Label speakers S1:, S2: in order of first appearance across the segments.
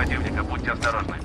S1: противника, будьте осторожны.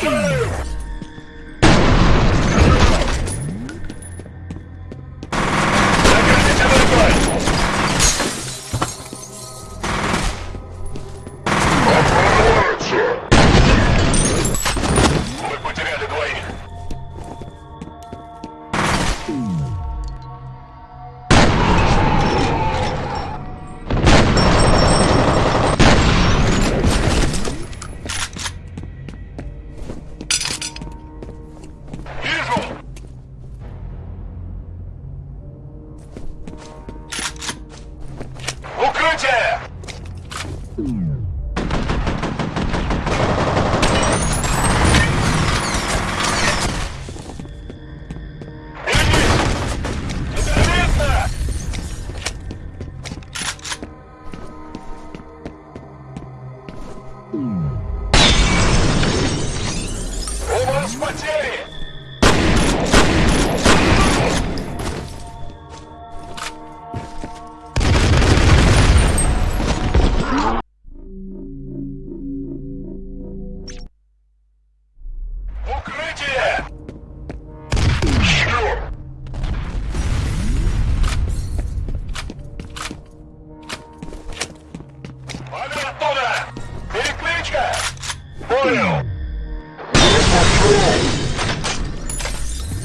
S2: Fire!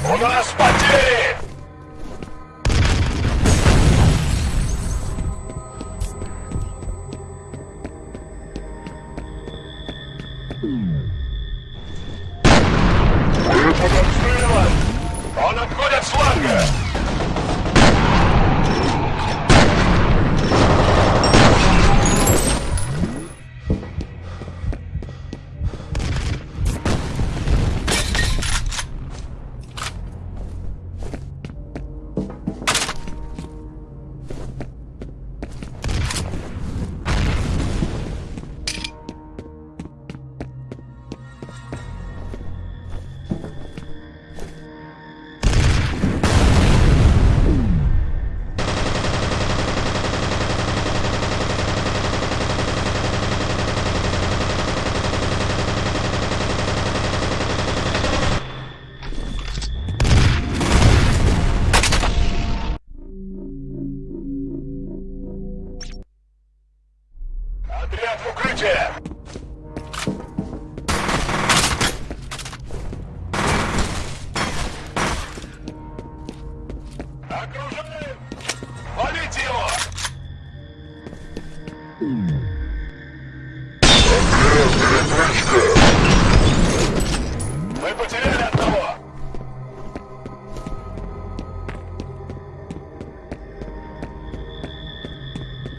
S2: У нас потери!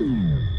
S3: Mm.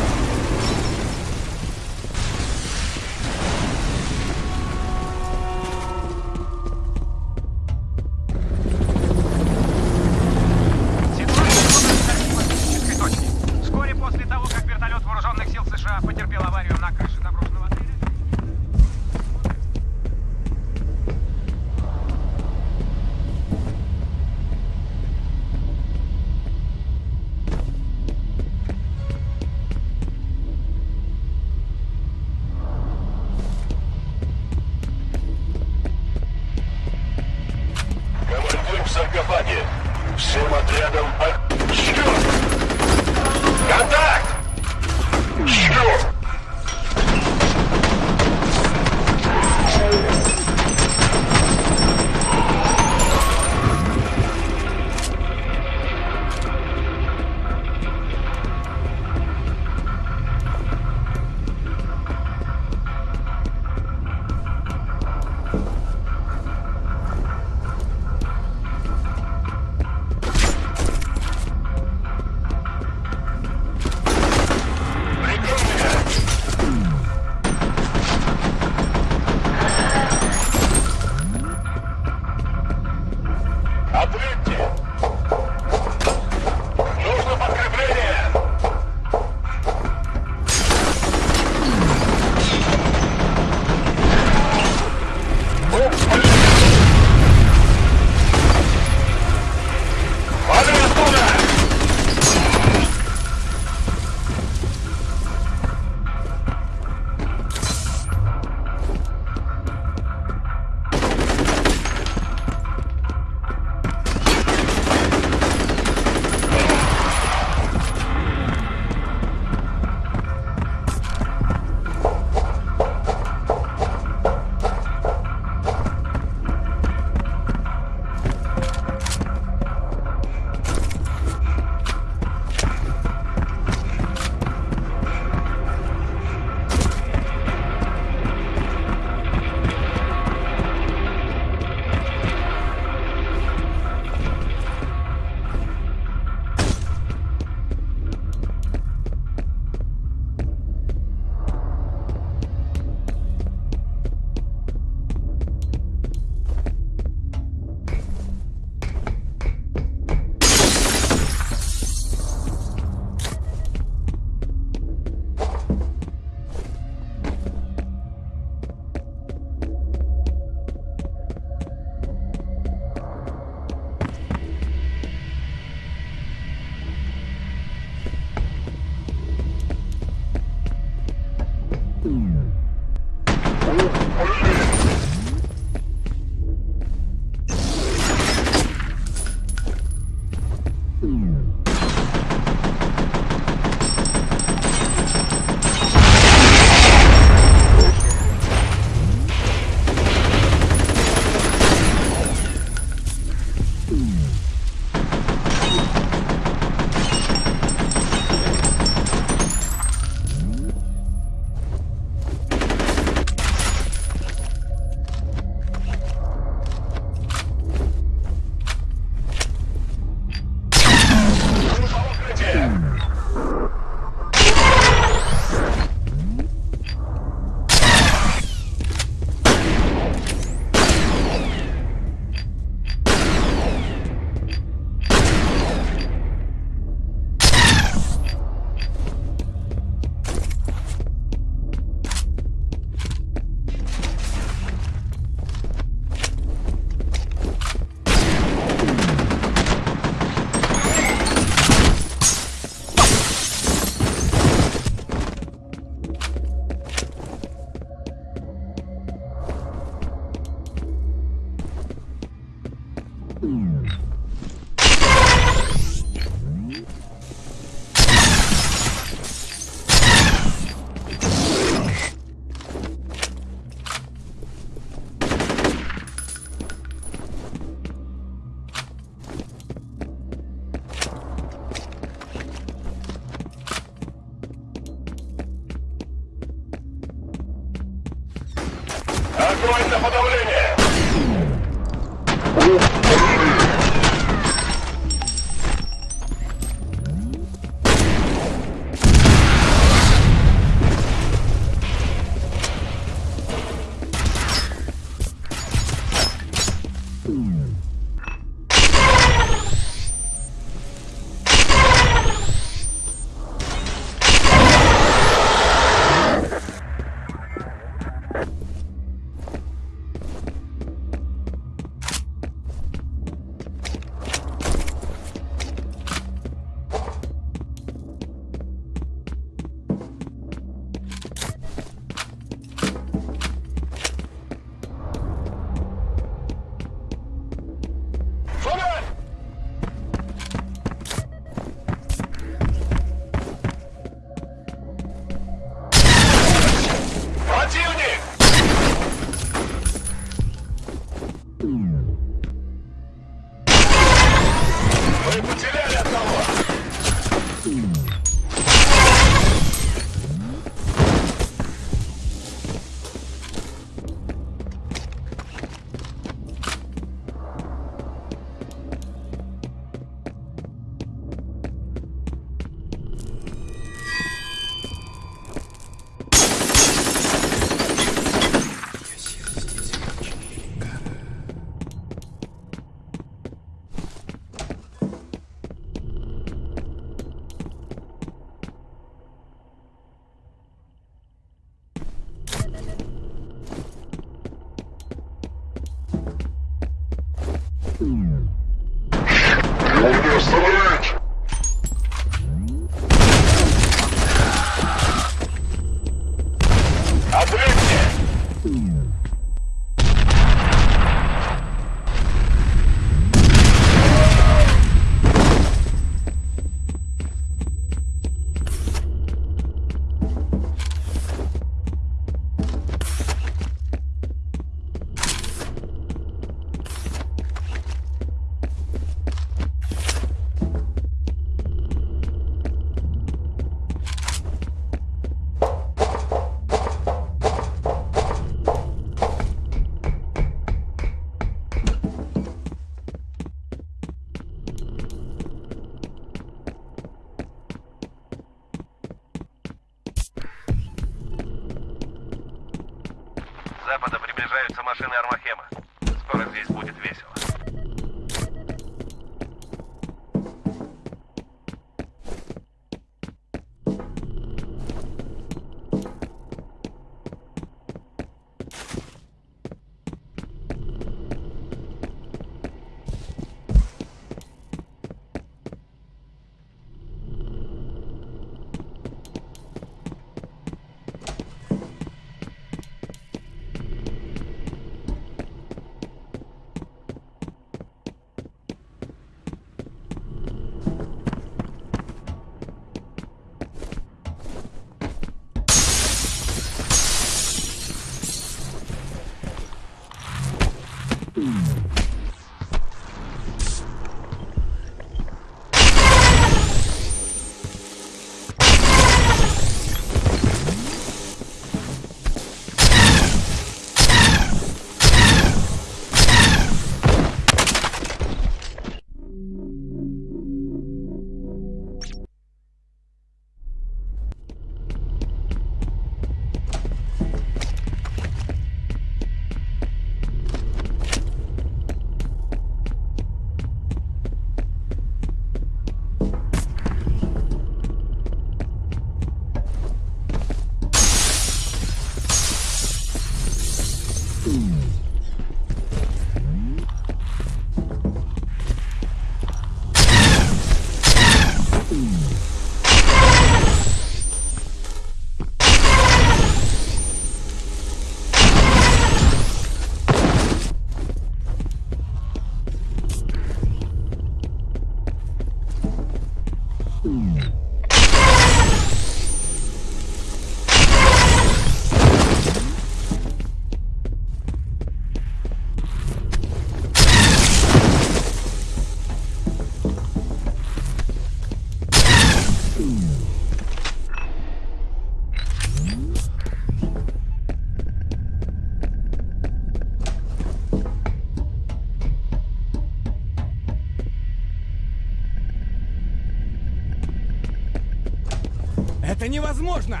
S3: Невозможно!